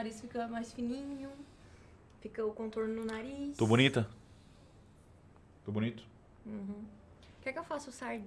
nariz fica mais fininho. Fica o contorno no nariz. Tô bonita? Tô bonito? Uhum. Quer que eu faça o sardinha?